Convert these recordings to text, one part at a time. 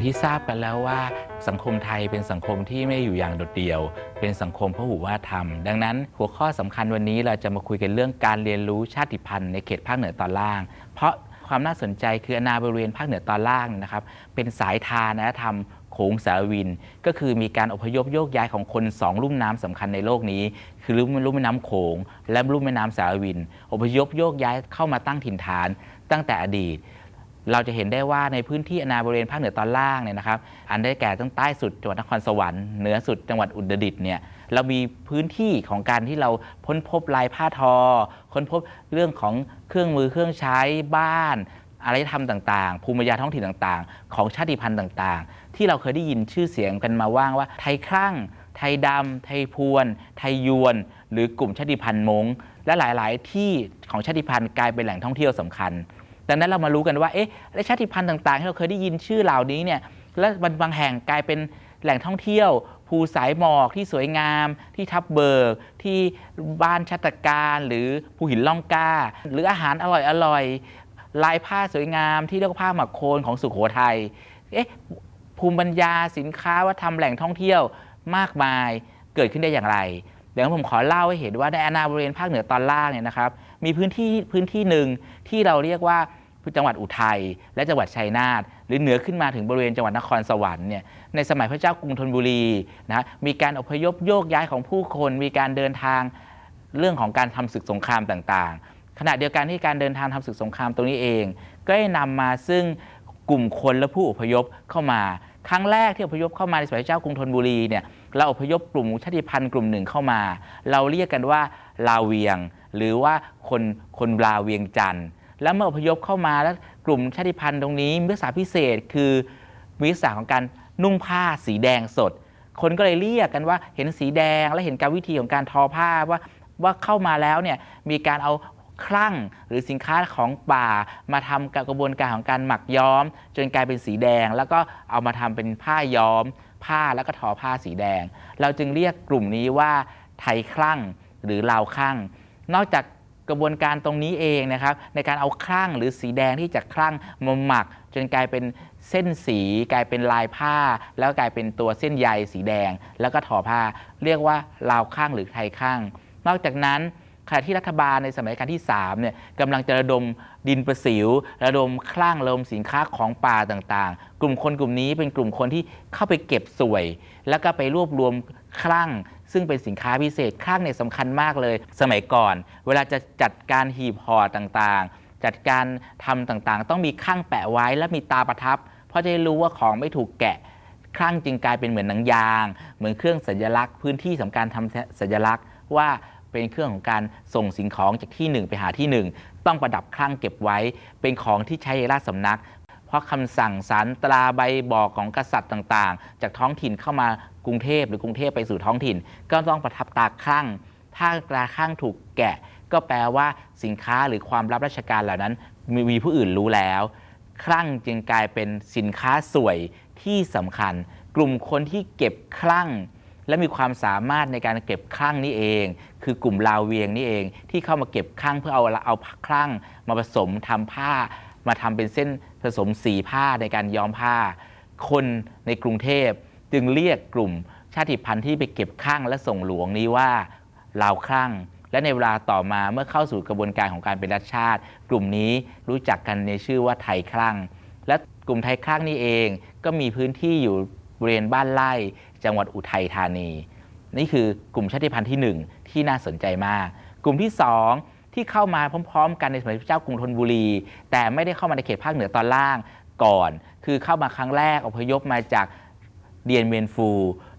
อย่างที่ทราบกันแล้วว่าสังคมไทยเป็นสังคมที่ไม่อยู่อย่างโดดเดี่ยว เป็นสังคมพหุวัฒนธรรม ดังนั้น หัวข้อสำคัญวันนี้เราจะมาคุยกันเรื่องการเรียนรู้ชาติพันธุ์ในเขตภาคเหนือตอนล่าง เพราะความน่าสนใจคืออาณาบริเวณภาคเหนือตอนล่างนะครับ เป็นสายทานธรรมโขงสารวิน ก็คือมีการอพยพโยกย้ายของคนสองลุ่มน้ำสำคัญในโลกนี้ คือลุ่มแม่น้ำโขง และลุ่มแม่น้ำสารวิน อพยพโยกย้ายเข้ามาตั้งถิ่นฐานตั้งแต่อดีต เราจะเห็นได้ว่าในพื้นที่อนาบริเวณภาคเหนือตอนล่างเนี่ยนะครับ อันได้แก่ตั้งใต้สุดจังหวัดนครสวรรค์เหนือสุดจังหวัดอุตรดิตถ์เนี่ยเรามีพื้นที่ของการที่เราพ้นพบลายผ้าทอ ค้นพบเรื่องของเครื่องมือเครื่องใช้บ้านอารยธรรมต่างๆ ภูมิปัญญาท้องถิ่นต่างๆ ของชาติพันธุ์ต่างๆ ที่เราเคยได้ยินชื่อเสียงกันมาว่างว่า ไทยครั่ง ไทยดำ ไทยพวน ไทยยวน หรือกลุ่มชาติพันธุ์มงและหลายๆ ที่ของชาติพันธุ์กลายเป็นแหล่งท่องเที่ยวสำคัญ ดังนั้นเรามารู้กันว่าเอ๊ะและชาติพันธุ์ต่าง ๆ ที่เราเคยได้ยินชื่อเหล่านี้เนี่ยและบางแห่งกลายเป็นแหล่งท่องเที่ยวภูสายหมอกที่สวยงาม ที่ทับเบิก ที่บ้านชัตการหรือภูหินล่องกล้า หรืออาหารอร่อยๆลายผ้าสวยงามที่เรียกว่าผ้าหมักโคนของสุโขทัยเอ๊ะภูมิปัญญาสินค้าวัฒนธรรมแหล่งท่องเที่ยวมากมายเกิดขึ้นได้อย่างไร เดี๋ยวผมขอเล่าให้เห็นว่าในอาณาบริเวณภาคเหนือตอนล่างเนี่ยนะครับ มีพื้นที่พื้นที่หนึ่งที่เราเรียกว่า จังหวัดอุทัยและจังหวัดชัยนาทหรือเหนือขึ้นมาถึงบริเวณจังหวัดนครสวรรค์เนี่ยในสมัยพระเจ้ากรุงธนบุรีนะมีการอพยพโยกย้ายของผู้คน มีการเดินทางเรื่องของการทำศึกสงครามต่างๆ ขณะเดียวกันที่การเดินทางทำศึกสงครามตรงนี้เอง ก็ได้นำมาซึ่งกลุ่มคนและผู้อพยพเข้ามาครั้งแรกที่อพยพเข้ามาในสมัยพระเจ้ากรุงธนบุรีเนี่ยเราอพยพกลุ่มชาติพันธุ์กลุ่มหนึ่งเข้ามา เราเรียกกันว่าลาเวียง หรือว่าคนคนลาเวียงจันทร์ แล้วเมื่ออพยพเข้ามาแล้วกลุ่มชาติพันธุ์ตรงนี้มีลักษณะพิเศษคือมีลักษณะของการนุ่งผ้าสีแดงสด คนก็เลยเรียกกันว่าเห็นสีแดงและเห็นการวิธีของการทอผ้าว่าว่าเข้ามาแล้วเนี่ยมีการเอาครั่งหรือสินค้าของป่ามาทำกระบวนการของการหมักย้อม จนกลายเป็นสีแดง แล้วก็เอามาทำเป็นผ้าย้อม ผ้าแล้วก็ทอผ้าสีแดง เราจึงเรียกกลุ่มนี้ว่าไทยคลั่งหรือลาวคลั่ง นอกจาก กระบวนการตรงนี้เองนะครับในการเอาคลั่งหรือสีแดงที่จากคลั่งมาหมัก จนกลายเป็นเส้นสี กลายเป็นลายผ้า แล้วกลายเป็นตัวเส้นใยสีแดง แล้วก็ทอผ้า เรียกว่าลาวข้างหรือไทยข้าง นอกจากนั้นขณะที่รัฐบาลในสมัยการที่3เนี่ยกำลังจะระดมดินประสิว ระดมคลั่งระดมสินค้าของป่าต่างๆ กลุ่มคนกลุ่มนี้เป็นกลุ่มคนที่เข้าไปเก็บสวย แล้วก็ไปรวบรวมคลั่ง ซึ่งเป็นสินค้าพิเศษคลั่งเนี่ยสำคัญมากเลย สมัยก่อน เวลาจะจัดการหีบห่อต่างๆ จัดการทำต่างๆ ต้องมีข้างแปะไว้และมีตาประทับ เพราะจะได้รู้ว่าของไม่ถูกแกะคลั่งจึงกลายเป็นเหมือนหนังยาง เหมือนเครื่องสัญลักษณ์ พื้นที่สำคัญทำสัญลักษณ์ว่าเป็นเครื่องของการส่งสิ่งของจากที่หนึ่งไปหาที่หนึ่งต้องประดับคลั่งเก็บไว้ เป็นของที่ใช้ในราชสำนัก เพราะคำสั่งสารตราใบบอกของกษัตริย์ต่างๆ จากท้องถิ่นเข้ามากรุงเทพหรือกรุงเทพไปสู่ท้องถิ่น ก็ต้องประทับตาคลั่ง ถ้าตราคลั่งถูกแกะ ก็แปลว่าสินค้าหรือความรับราชการเหล่านั้น มีผู้อื่นรู้แล้วคลั่งจึงกลายเป็นสินค้าสวยที่สำคัญ กลุ่มคนที่เก็บคลั่ง และมีความสามารถในการเก็บคลั่งนี่เอง คือกลุ่มลาวเวียงนี่เอง ที่เข้ามาเก็บคลั่งเพื่อเอาเอาคลั่งมาผสมทำผ้า มาทำเป็นเส้นผสมสีผ้าในการย้อมผ้า คนในกรุงเทพจึงเรียกกลุ่มชาติพันธุ์ที่ไปเก็บคลั่งและส่งหลวงนี้ว่าลาวคลั่ง และในเวลาต่อมาเมื่อเข้าสู่กระบวนการของการเป็นรัฐชาติ กลุ่มนี้รู้จักกันในชื่อว่าไทยคลั่ง และกลุ่มไทยคลั่งนี่เองก็มีพื้นที่อยู่บริเวณบ้านไร่จังหวัดอุทัยธานี นี่คือกลุ่มชาติพันธุ์ที่ 1 ที่น่าสนใจมาก กลุ่มที่ 2 ที่เข้ามาพร้อม ๆ กันในสมัยพระเจ้ากรุงธนบุรี แต่ไม่ได้เข้ามาในเขตภาคเหนือตอนล่างก่อน คือเข้ามาครั้งแรกอพยพมาจากเดียนเวียนฟู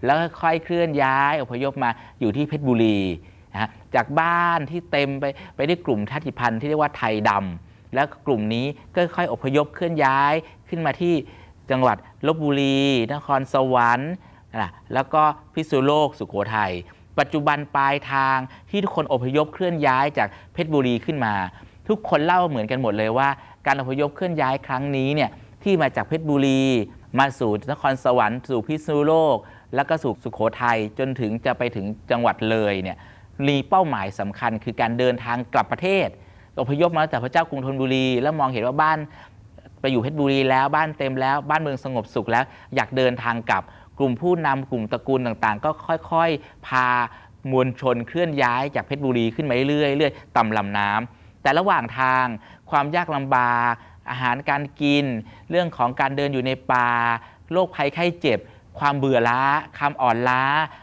แล้วค่อยๆเคลื่อนย้ายอพยพมาอยู่ที่เพชรบุรีนะจากบ้านที่เต็มไปไปด้วยกลุ่มชาติพันธุ์ที่เรียกว่าไทยดำแล้วกลุ่มนี้ก็ค่อยอพยพเคลื่อนย้ายขึ้นมาที่จังหวัดลบบุรี นครสวรรค์นะแล้วก็พิษณุโลกสุโขทัย ปัจจุบันปลายทางที่ทุกคนอพยพเคลื่อนย้ายจากเพชรบุรีขึ้นมา ทุกคนเล่าเหมือนกันหมดเลยว่า การอพยพเคลื่อนย้ายครั้งนี้เนี่ยที่มาจากเพชรบุรี มาสู่นครสวรรค์สู่พิษณุโลก แล้วก็สู่สุโขทัยจนถึงจะไปถึงจังหวัดเลยเนี่ยมีเป้าหมายสำคัญคือการเดินทางกลับประเทศอพยพมาจากพระเจ้ากรุงธนบุรี แล้วมองเห็นว่าบ้านไปอยู่เพชรบุรีแล้วบ้านเต็มแล้วบ้านเมืองสงบสุขแล้วอยากเดินทางกลับ กลุ่มผู้นำกลุ่มตระกูลต่างๆ ก็ค่อยๆ พามวลชนเคลื่อนย้ายจากเพชรบุรีขึ้นมาเรื่อยๆเรื่อยต่ำลำน้ำแต่ระหว่างทางความยากลำบากอาหารการกิน เรื่องของการเดินอยู่ในป่าโรคภัยไข้เจ็บ ความเบื่อล้าความอ่อนล้า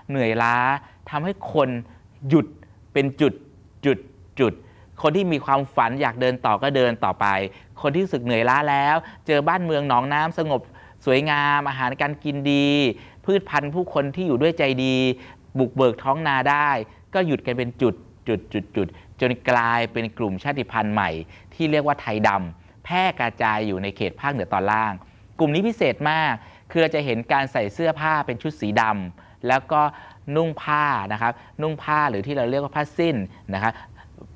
เหนื่อยล้าทำให้คนหยุดเป็นจุดจุดจุดคนที่มีความฝันอยากเดินต่อก็เดินต่อไป คนที่รู้สึกเหนื่อยล้าแล้ว เจอบ้านเมืองหนองน้ำสงบ สวยงามอาหารการกินดี พืชพันธุ์ผู้คนที่อยู่ด้วยใจดี บุกเบิกท้องนาได้ ก็หยุดกันเป็นจุดจุดจุดจุดจนกลายเป็นกลุ่มชาติพันธุ์ใหม่ ที่เรียกว่าไทยดำแพร่กระจายอยู่ในเขตภาคเหนือตอนล่าง กลุ่มนี้พิเศษมาก คือเราจะเห็นการใส่เสื้อผ้าเป็นชุดสีดำแล้วก็นุ่งผ้านะครับนุ่งผ้าหรือที่เราเรียกว่าผ้าสิ้นนะครับ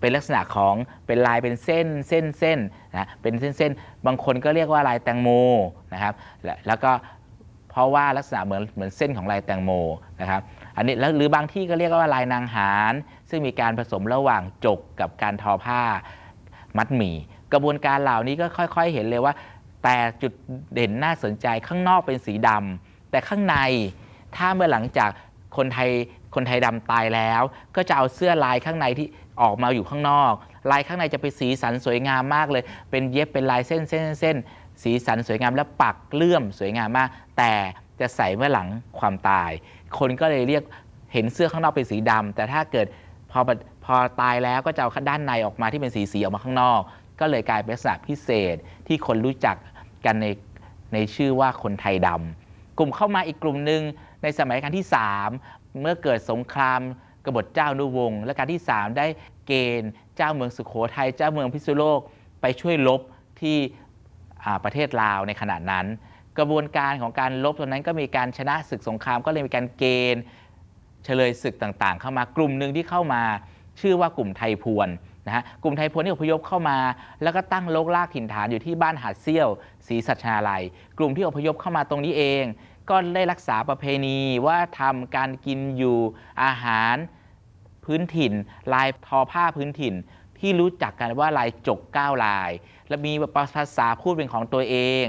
เป็นลักษณะของเป็นลายเป็นเส้นเส้นเส้นนะเป็นเส้นเส้นบางคนก็เรียกว่าลายแตงโมนะครับและแล้วก็เพราะว่าลักษณะเหมือนเหมือนเส้นของลายแตงโมนะครับอันนี้แล้วหรือบางที่ก็เรียกว่าลายนางหารซึ่งมีการผสมระหว่างจกกับการทอผ้ามัดหมี่ กระบวนการเหล่านี้ก็ค่อย ๆ เห็นเลยว่า แต่จุดเด่นน่าสนใจข้างนอกเป็นสีดำแต่ข้างในถ้าเมื่อหลังจากคนไทยคนไทยดำตายแล้ว ก็จะเอาเสื้อลายข้างในที่ ออกมาอยู่ข้างนอก ลายข้างในจะเป็นสีสันสวยงามมากเลย เป็นเย็บเป็นลายเส้นเส้นเส้นสีสันสวยงามและปักเลื่อมสวยงามมาก แต่จะใส่เมื่อหลังความตาย คนก็เลยเรียกเห็นเสื้อข้างนอกเป็นสีดำแต่ถ้าเกิดพอพอตายแล้วก็จะเอาด้านในออกมาที่เป็นสีสีออกมาข้างนอก ก็เลยกลายเป็นลักษณะพิเศษที่คนรู้จักกันในในชื่อว่าคนไทยดำกลุ่มเข้ามาอีกกลุ่มหนึ่งในสมัยรัชกาลที่ 3 เมื่อเกิดสงคราม กบฏเจ้านุวงศ์และการที่ 3 ได้เกณฑ์เจ้าเมืองสุขโขทัยเจ้าเมืองพิษณุโลกไปช่วยลบที่ประเทศลาวในขณะนั้น กระบวนการของการลบตรงนั้นก็มีการชนะศึกสงครามก็เลยมีการเกณฑ์เฉลยศึกต่างๆ เข้ามากลุ่มหนึ่งที่เข้ามาชื่อว่ากลุ่มไทยพวนนะฮะกลุ่มไทยพวนที่อพยพเข้ามา แล้วก็ตั้งโลกลากถิ่นฐานอยู่ที่บ้านหาดเซี่ยวศรีสัชนาลัย กลุ่มที่อพยพเข้ามาตรงนี้เอง ก็ได้รักษาประเพณีว่าทำการกินอยู่อาหารพื้นถิ่น ลายทอผ้าพื้นถิ่น ที่รู้จักกันว่าลายจกเก้าลาย และมีภาษาพูดเป็นของตัวเอง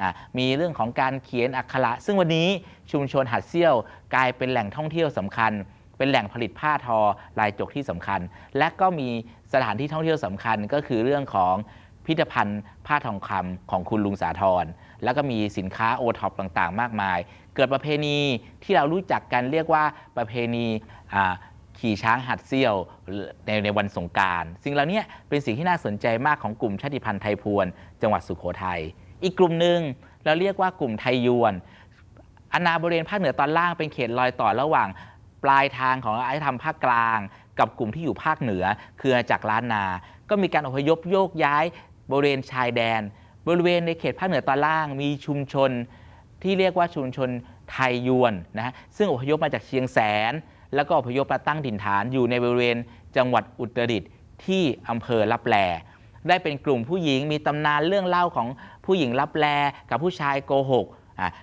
อมีเรื่องของการเขียนอักขระ ซึ่งวันนี้ชุมชนหัดเซี่ยวกลายเป็นแหล่งท่องเที่ยวสำคัญ เป็นแหล่งผลิตผ้าทอลายจกที่สำคัญ และก็มีสถานที่ท่องเที่ยวสำคัญก็คือเรื่องของ พิพิธภัณฑ์ผ้าทองคำของคุณลุงสาธรแล้วก็มีสินค้าโอท็อปต่างๆ มากมาย เกิดประเพณีที่เรารู้จักกันเรียกว่าประเพณีขี่ช้างหัดเซี่ยวในในวันสงการสิ่งเหล่านี้เป็นสิ่งที่น่าสนใจมากของกลุ่มชาติพันธุ์ไทยพวน จังหวัดสุโขทัยอีกกลุ่มหนึ่งเราเรียกว่ากลุ่มไทยยวนอาณาบริเวณภาคเหนือตอนล่างเป็นเขตรอยต่อระหว่างปลายทางของอารยธรรมภาคกลาง กับกลุ่มที่อยู่ภาคเหนือ คือจากรล้านนา ก็มีการอพยพโยกย้าย บริเวณชายแดน บริเวณในเขตภาคเหนือตอนล่าง มีชุมชนที่เรียกว่าชุมชนไทยยวนนะฮะซึ่งอพยพมาจากเชียงแสน แล้วก็อพยพมาตั้งถิ่นฐานอยู่ในบริเวณจังหวัดอุตรดิตถ์ที่อำเภอลับแลได้เป็นกลุ่มผู้หญิงมีตำนานเรื่องเล่าของผู้หญิงลับแลกับผู้ชายโกหก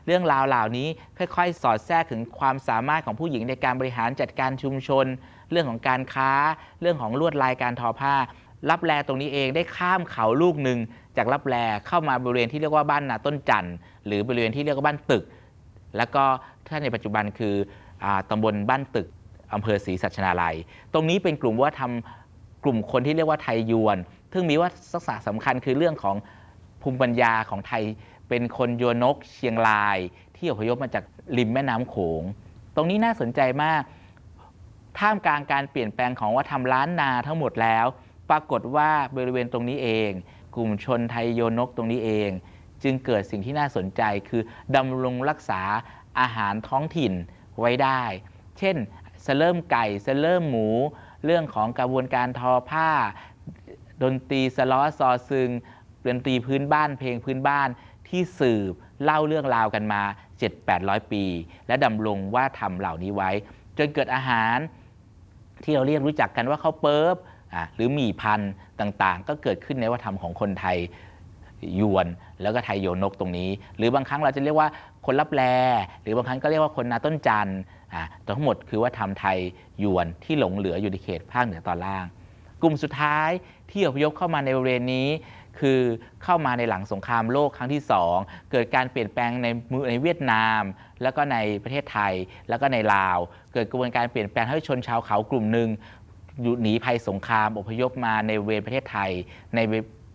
เรื่องราวเหล่านี้ค่อยๆ สอดแทรกถึงความสามารถของผู้หญิงในการบริหารจัดการชุมชน เรื่องของการค้า เรื่องของลวดลายการทอผ้า ลับแลตรงนี้เองได้ข้ามเขาลูกหนึ่งจากลับแลเข้ามาบริเวณที่เรียกว่าบ้านนาต้นจันทร์หรือบริเวณที่เรียกว่าบ้านตึก แล้วก็ถ้าในปัจจุบันคืออตำบลบ้านตึกอำเภอศรีสัชนาลัย ตรงนี้เป็นกลุ่มว่าทำกลุ่มคนที่เรียกว่าไทยยวน ซึ่งมีว่าศักษะสำคัญคือเรื่องของภูมิปัญญาของไทย เป็นคนยวนกเชียงราย ที่อพยพมาจากริมแม่น้ำโขง ตรงนี้น่าสนใจมาก ท่ามกลางการเปลี่ยนแปลงของวัฒนธรรมล้านนาทั้งหมดแล้ว ปรากฏว่าบริเวณตรงนี้เอง กลุ่มชนไทยโยนกตรงนี้เอง จึงเกิดสิ่งที่น่าสนใจคือดำรงรักษาอาหารท้องถิ่นไว้ได้ เช่นสเริ่มไก่สเริ่มหมู เรื่องของกระบวนการทอผ้า ดนตรีสล้อซอซึงดนตรีพื้นบ้านเพลงพื้นบ้านที่สืบเล่าเรื่องราวกันมา 7-800 ปี และดำรงว่าทำเหล่านี้ไว้ จนเกิดอาหารที่เราเรียกรู้จักกันว่าข้าวเปิ๊บ หรือหมี่พันธุ์ต่างๆ ก็เกิดขึ้นในวัฒนธรรมของคนไทยยวนแล้วก็ไทยโยนกตรงนี้ หรือบางครั้งเราจะเรียกว่าคนรับแลหรือบางครั้งก็เรียกว่าคนนาต้นจันทร์ทั้งหมดคือว่าทำไทยยวนที่หลงเหลืออยู่ในเขตภาคเหนือตอนล่าง กลุ่มสุดท้ายที่อพยพเข้ามาในบริเวณนี้ คือเข้ามาในหลังสงครามโลกครั้งที่ 2 เกิดการเปลี่ยนแปลงในมือในเวียดนาม แล้วก็ในประเทศไทยแล้วก็ในลาว เกิดกระบวนการเปลี่ยนแปลงให้ชนชาวเขากลุ่มหนึ่ง อยู่หนีภัยสงครามอพยพมาในเวณประเทศไทย ใน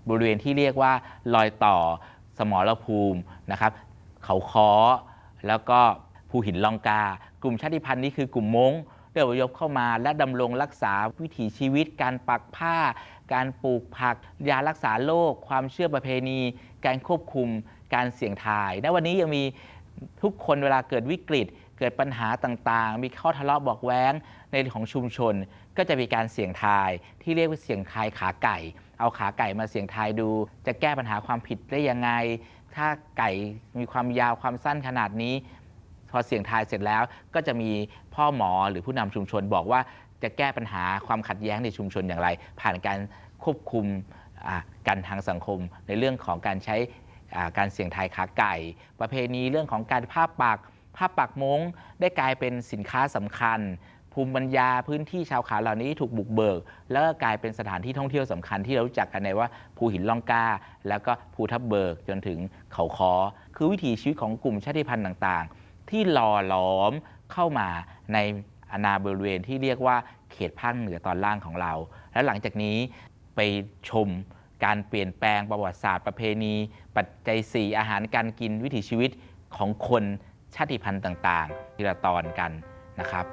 บริเวณที่เรียกว่ารอยต่อสมรภูมินะครับเขาค้อแล้วก็ภูหินลองกา กลุ่มชาติพันธุ์นี้คือกลุ่มม้งได้อพยพเข้ามาและดำรงรักษาวิถีชีวิต การปักผ้า การปลูกผัก ยารักษาโรคความเชื่อประเพณี การควบคุมการเสี่ยงทาย ณวันนี้ยังมีทุกคนเวลาเกิดวิกฤต เกิดปัญหาต่างๆ มีข้อทะเลาะบอกแว้งในของชุมชน ก็จะมีการเสี่ยงทายที่เรียกว่าเสี่ยงทายขาไก่ เอาขาไก่มาเสี่ยงทายดู จะแก้ปัญหาความผิดได้ยังไง ถ้าไก่มีความยาวความสั้นขนาดนี้ พอเสี่ยงทายเสร็จแล้วก็จะมีพ่อหมอหรือผู้นำชุมชนบอกว่าจะแก้ปัญหาความขัดแย้งในชุมชนอย่างไร ผ่านการควบคุมอ่ากันทางสังคมในเรื่องของการใช้การเสี่ยงทายขาไก่ ประเพณีเรื่องของการผ้าปัก ผ้าปักมงได้กลายเป็นสินค้าสำคัญ ภูมิปัญญาพื้นที่ชาวเขาเหล่านี้ถูกบุกเบิก แล้วก็กลายเป็นสถานที่ท่องเที่ยวสำคัญที่เรารู้จักกันในว่าภูหินล่องกาแล้วก็ภูทับเบิกจนถึงเขาคอคือวิถีชีวิตของกลุ่มชาติพันธุ์ต่างๆ ที่หล่อหลอมเข้ามาในอาณาบริเวณที่เรียกว่าเขตภาคเหนือตอนล่างของเรา และหลังจากนี้ไปชมการเปลี่ยนแปลงประวัติศาสตร์ประเพณี ปัจจัย 4 อาหารการกินวิถีชีวิตของคน ชาติพันธุ์ต่างๆทีละตอนกันนะครับ